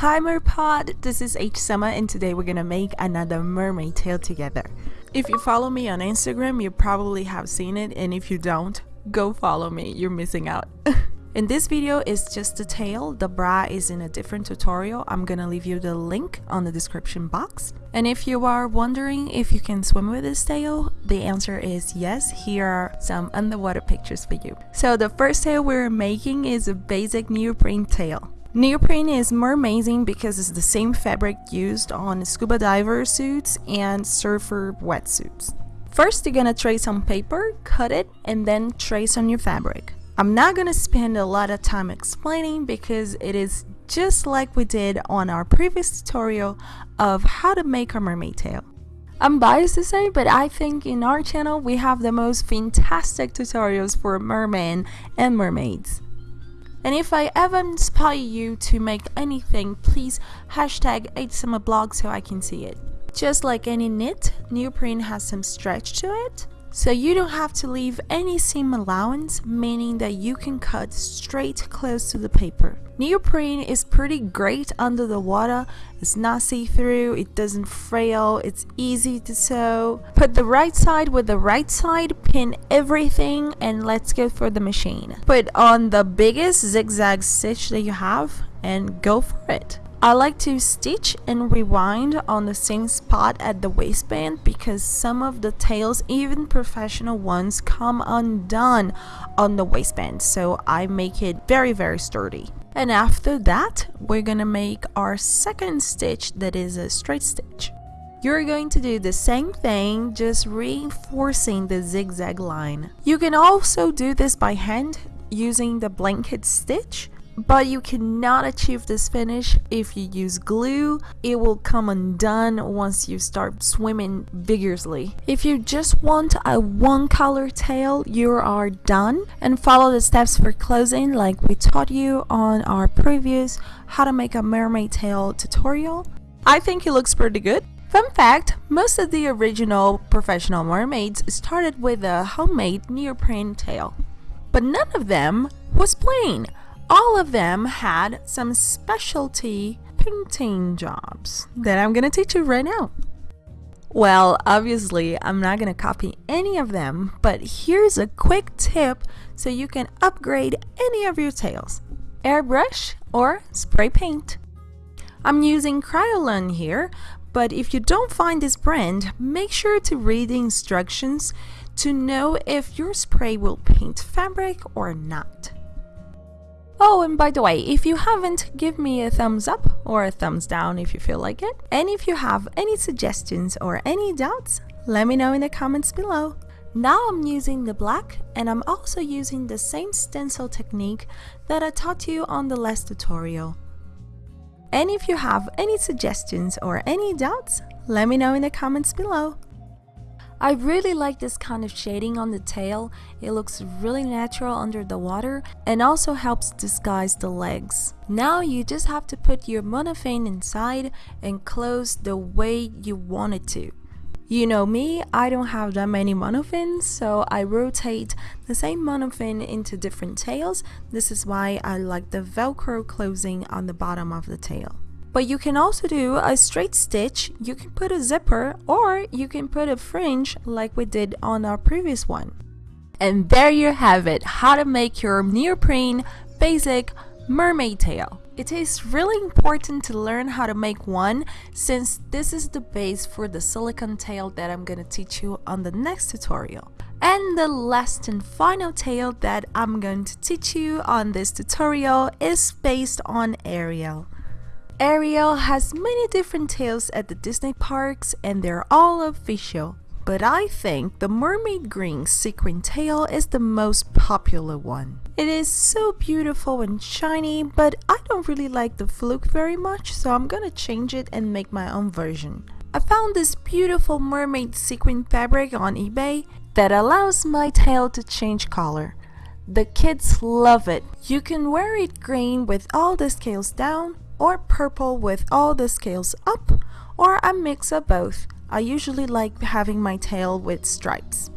Hi Merpod, this is H Summer and today we're gonna make another mermaid tail together. If you follow me on Instagram, you probably have seen it and if you don't, go follow me, you're missing out. in this video is just the tail, the bra is in a different tutorial, I'm gonna leave you the link on the description box. And if you are wondering if you can swim with this tail, the answer is yes, here are some underwater pictures for you. So the first tail we're making is a basic neoprene tail. Neoprene is more amazing because it's the same fabric used on scuba diver suits and surfer wetsuits. First you're gonna trace on paper, cut it, and then trace on your fabric. I'm not gonna spend a lot of time explaining because it is just like we did on our previous tutorial of how to make a mermaid tail. I'm biased to say, but I think in our channel we have the most fantastic tutorials for mermen and mermaids. And if I ever inspire you to make anything, please hashtag HSummerBlog so I can see it. Just like any knit, neoprene has some stretch to it, so you don't have to leave any seam allowance, meaning that you can cut straight close to the paper. Neoprene is pretty great under the water, it's not see-through, it doesn't frail, it's easy to sew. Put the right side with the right side, pin everything and let's go for the machine. Put on the biggest zigzag stitch that you have and go for it. I like to stitch and rewind on the same spot at the waistband because some of the tails, even professional ones, come undone on the waistband so I make it very very sturdy. And after that, we're gonna make our second stitch that is a straight stitch. You're going to do the same thing, just reinforcing the zigzag line. You can also do this by hand using the blanket stitch but you cannot achieve this finish if you use glue. It will come undone once you start swimming vigorously. If you just want a one color tail, you are done and follow the steps for closing like we taught you on our previous how to make a mermaid tail tutorial. I think it looks pretty good. Fun fact, most of the original professional mermaids started with a homemade neoprene tail. But none of them was plain all of them had some specialty painting jobs that I'm gonna teach you right now. Well, obviously, I'm not gonna copy any of them, but here's a quick tip so you can upgrade any of your tails. Airbrush or spray paint. I'm using Kryolan here, but if you don't find this brand, make sure to read the instructions to know if your spray will paint fabric or not. Oh, and by the way, if you haven't, give me a thumbs up or a thumbs down if you feel like it. And if you have any suggestions or any doubts, let me know in the comments below. Now I'm using the black and I'm also using the same stencil technique that I taught you on the last tutorial. And if you have any suggestions or any doubts, let me know in the comments below. I really like this kind of shading on the tail, it looks really natural under the water and also helps disguise the legs. Now you just have to put your monofin inside and close the way you want it to. You know me, I don't have that many monofins, so I rotate the same monofin into different tails. This is why I like the velcro closing on the bottom of the tail. But you can also do a straight stitch, you can put a zipper, or you can put a fringe like we did on our previous one. And there you have it, how to make your neoprene basic mermaid tail. It is really important to learn how to make one since this is the base for the silicone tail that I'm gonna teach you on the next tutorial. And the last and final tail that I'm going to teach you on this tutorial is based on Ariel. Ariel has many different tails at the Disney parks and they're all official. But I think the mermaid green sequin tail is the most popular one. It is so beautiful and shiny, but I don't really like the fluke very much, so I'm gonna change it and make my own version. I found this beautiful mermaid sequin fabric on eBay that allows my tail to change color. The kids love it. You can wear it green with all the scales down or purple with all the scales up or a mix of both. I usually like having my tail with stripes.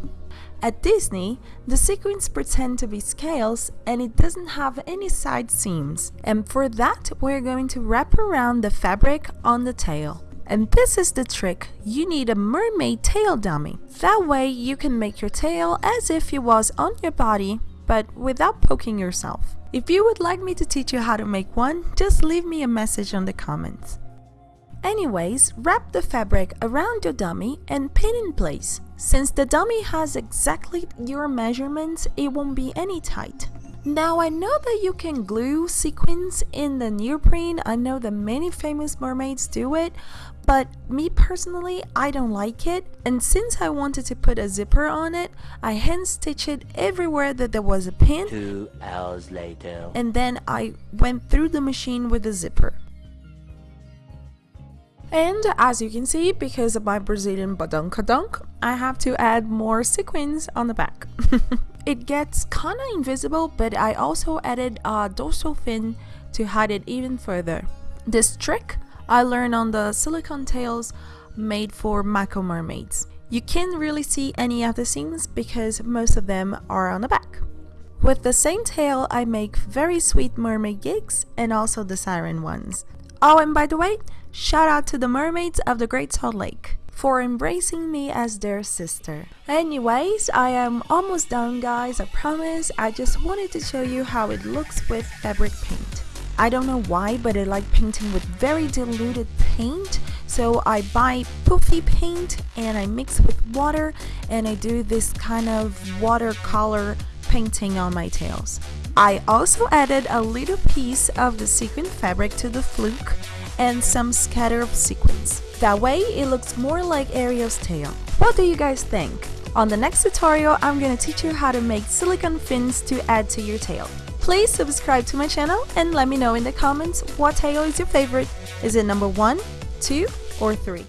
At Disney, the sequins pretend to be scales and it doesn't have any side seams. And for that, we're going to wrap around the fabric on the tail. And this is the trick, you need a mermaid tail dummy. That way you can make your tail as if it was on your body, but without poking yourself. If you would like me to teach you how to make one, just leave me a message on the comments. Anyways, wrap the fabric around your dummy and pin in place. Since the dummy has exactly your measurements, it won't be any tight. Now I know that you can glue sequins in the neoprene, I know that many famous mermaids do it, but me personally, I don't like it. And since I wanted to put a zipper on it, I hand stitched it everywhere that there was a pin. Two hours later. And then I went through the machine with a zipper. And as you can see, because of my Brazilian badunkadunk, I have to add more sequins on the back. it gets kinda invisible, but I also added uh, a dorsal fin to hide it even further. This trick I learned on the silicone tails made for Mako mermaids. You can't really see any of the seams because most of them are on the back. With the same tail, I make very sweet mermaid gigs and also the siren ones. Oh, and by the way, shout out to the mermaids of the Great Salt Lake for embracing me as their sister. Anyways, I am almost done guys, I promise. I just wanted to show you how it looks with fabric paint. I don't know why, but I like painting with very diluted paint. So I buy poofy paint and I mix with water and I do this kind of watercolor painting on my tails. I also added a little piece of the sequin fabric to the fluke and some scatter of sequins. That way it looks more like Ariel's tail. What do you guys think? On the next tutorial, I'm gonna teach you how to make silicone fins to add to your tail. Please subscribe to my channel and let me know in the comments what tail is your favorite. Is it number 1, 2 or 3?